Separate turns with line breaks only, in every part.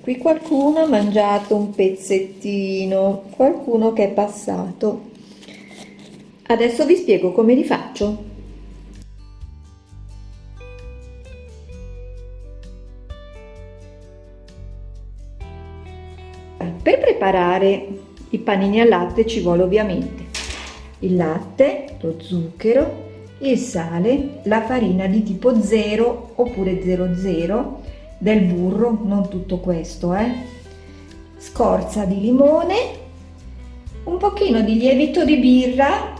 Qui qualcuno ha mangiato un pezzettino, qualcuno che è passato. Adesso vi spiego come li faccio. Per preparare i panini al latte ci vuole ovviamente il latte, lo zucchero, il sale, la farina di tipo 0 oppure 00, del burro, non tutto questo, eh? scorza di limone, un pochino di lievito di birra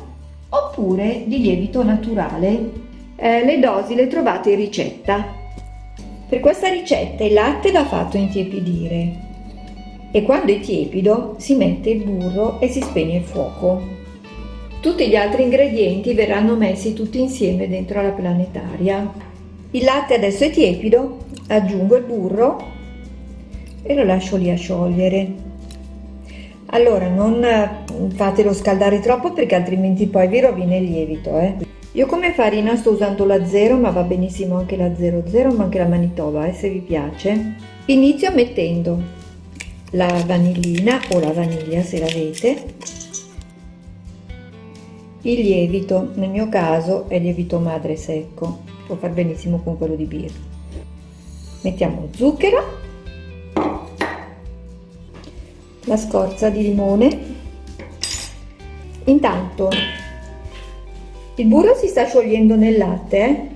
oppure di lievito naturale. Eh, le dosi le trovate in ricetta. Per questa ricetta il latte va fatto intiepidire e quando è tiepido si mette il burro e si spegne il fuoco. Tutti gli altri ingredienti verranno messi tutti insieme dentro la planetaria. Il latte adesso è tiepido, aggiungo il burro e lo lascio lì a sciogliere. Allora non fatelo scaldare troppo perché altrimenti poi vi rovina il lievito. Eh. Io come farina sto usando la 0 ma va benissimo anche la 00 ma anche la Manitoba eh, se vi piace. Inizio mettendo la vanillina o la vaniglia se l'avete il lievito nel mio caso è lievito madre secco può far benissimo con quello di birra mettiamo zucchero la scorza di limone intanto il burro si sta sciogliendo nel latte eh?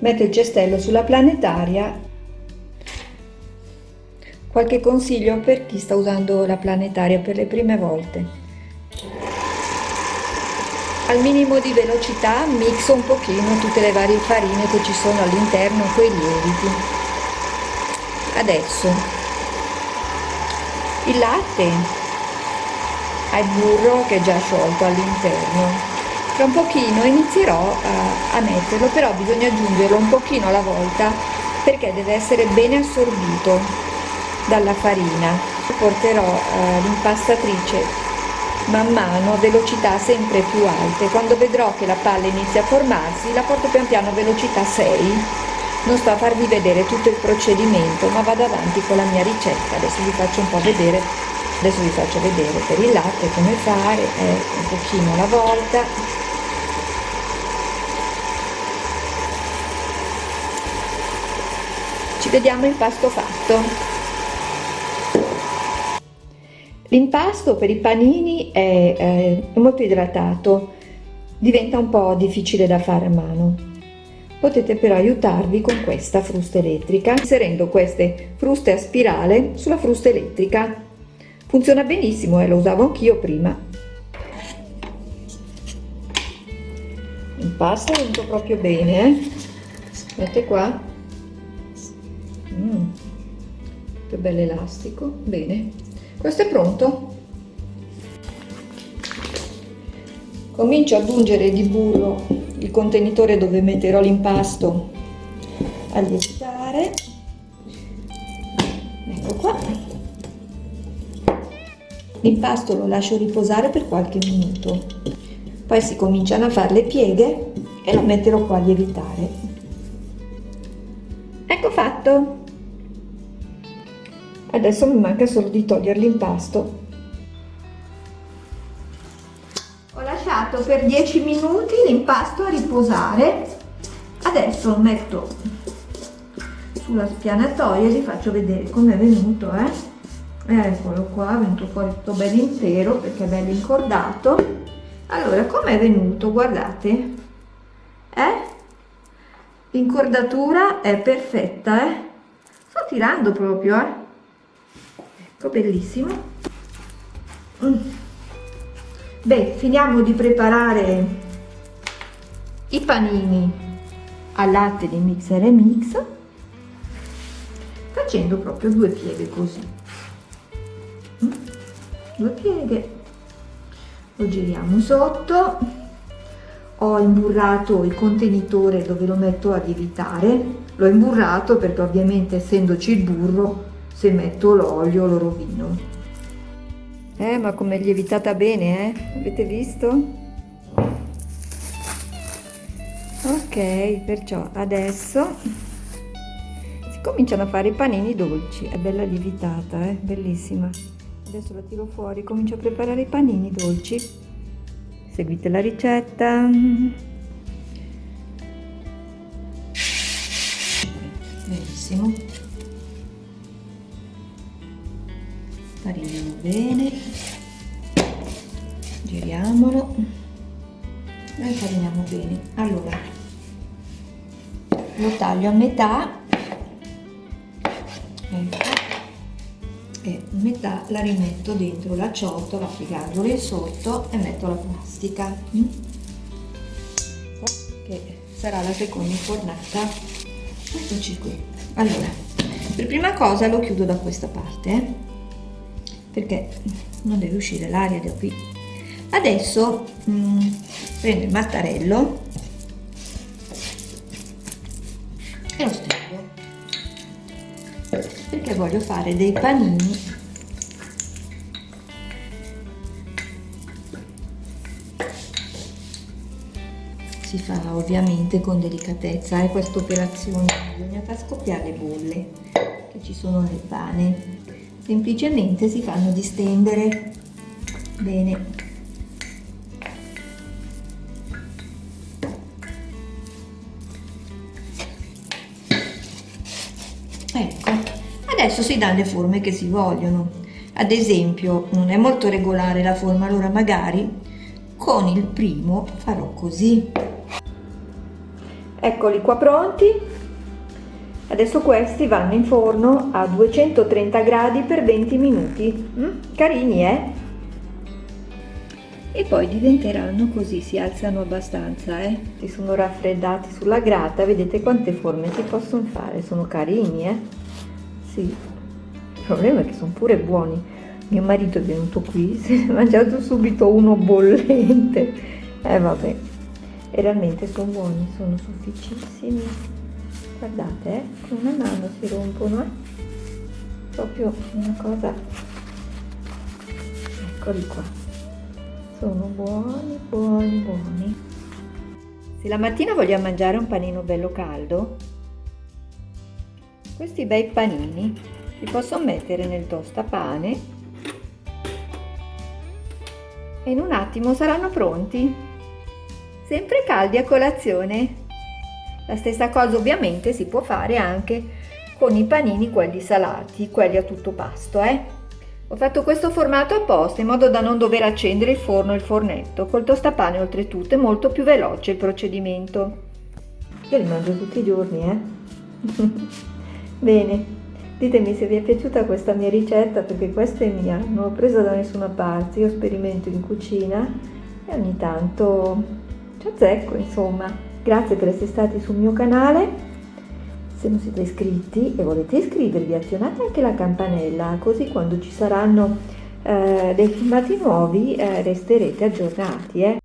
metto il cestello sulla planetaria Qualche consiglio per chi sta usando la planetaria per le prime volte. Al minimo di velocità mixo un pochino tutte le varie farine che ci sono all'interno con i lieviti. Adesso il latte ha il burro che è già sciolto all'interno. Tra un pochino inizierò a, a metterlo, però bisogna aggiungerlo un pochino alla volta perché deve essere bene assorbito dalla farina. Porterò eh, l'impastatrice man mano a velocità sempre più alte. Quando vedrò che la palla inizia a formarsi, la porto pian piano a velocità 6. Non sto a farvi vedere tutto il procedimento, ma vado avanti con la mia ricetta. Adesso vi faccio un po' vedere, adesso vi faccio vedere per il latte come fare, eh, un pochino alla volta. Ci vediamo il pasto fatto. L'impasto per i panini è, è molto idratato, diventa un po' difficile da fare a mano. Potete però aiutarvi con questa frusta elettrica, inserendo queste fruste a spirale sulla frusta elettrica. Funziona benissimo e eh, lo usavo anch'io prima. L'impasto è venuto proprio bene, eh? Vedete qua? Mm, che bello elastico, bene questo è pronto. Comincio ad aggiungere di burro il contenitore dove metterò l'impasto a lievitare. Ecco qua. L'impasto lo lascio riposare per qualche minuto. Poi si cominciano a fare le pieghe e lo metterò qua a lievitare. Ecco fatto Adesso mi manca solo di togliere l'impasto. Ho lasciato per 10 minuti l'impasto a riposare. Adesso lo metto sulla spianatoia e vi faccio vedere com'è venuto, eh. Eccolo qua, è venuto fuori tutto bello intero perché è bello incordato. Allora, com'è venuto? Guardate. Eh? L'incordatura è perfetta, eh? Sto tirando proprio, eh? Ecco bellissimo. Mm. beh finiamo di preparare i panini al latte di mixer e mix facendo proprio due pieghe così. Mm. due pieghe. Lo giriamo sotto. Ho imburrato il contenitore dove lo metto a lievitare l'ho imburrato perché ovviamente essendoci il burro se metto l'olio lo rovino. Eh, ma come lievitata bene, eh? Avete visto? Ok, perciò adesso si cominciano a fare i panini dolci è bella lievitata eh? bellissima adesso la tiro fuori comincio a preparare i panini dolci seguite la ricetta fariniamo bene. Giriamolo. E fariniamo bene. Allora lo taglio a metà. Ecco. E metà la rimetto dentro la ciotola piegandolo in sotto e metto la plastica. Mm? che sarà la seconda infornata eccoci qui. Allora per prima cosa lo chiudo da questa parte eh? Perché non deve uscire l'aria da qui. Adesso mh, mm, prendo il mattarello e lo stendo. Perché voglio fare dei panini. Si fa ovviamente con delicatezza e eh, questa operazione. Bisogna far scoppiare le bolle che ci sono nel pane semplicemente si fanno distendere. Bene. Ecco adesso si danno le forme che si vogliono. Ad esempio non è molto regolare la forma allora magari con il primo farò così. Eccoli qua pronti Adesso questi vanno in forno a 230 gradi per 20 minuti. Mm? Carini, eh? E poi diventeranno così, si alzano abbastanza, eh? Si sono raffreddati sulla grata, vedete quante forme si possono fare, sono carini, eh? Sì. Il problema è che sono pure buoni. Mio marito è venuto qui, si è mangiato subito uno bollente. Eh vabbè, e realmente sono buoni, sono sofficissimi guardate eh, con una mano si rompono eh? proprio una cosa. Eccoli qua. Sono buoni buoni buoni. Se la mattina vogliamo mangiare un panino bello caldo questi bei panini li posso mettere nel tostapane e in un attimo saranno pronti. Sempre caldi a colazione la stessa cosa ovviamente si può fare anche con i panini quelli salati, quelli a tutto pasto. Eh? Ho fatto questo formato apposta in modo da non dover accendere il forno e il fornetto. Col tostapane oltretutto è molto più veloce il procedimento. Io li mangio tutti i giorni, eh? Bene, ditemi se vi è piaciuta questa mia ricetta perché questa è mia, non l'ho presa da nessuna parte, io sperimento in cucina e ogni tanto ci azzecco insomma. Grazie per essere stati sul mio canale. Se non siete iscritti e volete iscrivervi, azionate anche la campanella, così quando ci saranno eh, dei filmati nuovi eh, resterete aggiornati. Eh.